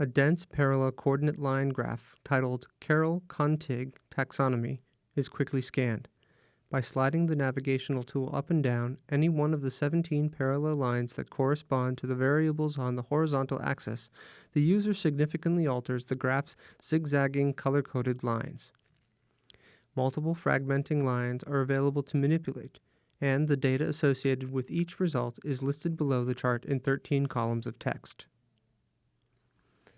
A dense parallel coordinate line graph titled Carol Contig taxonomy is quickly scanned. By sliding the navigational tool up and down any one of the 17 parallel lines that correspond to the variables on the horizontal axis, the user significantly alters the graph's zigzagging color-coded lines. Multiple fragmenting lines are available to manipulate, and the data associated with each result is listed below the chart in 13 columns of text.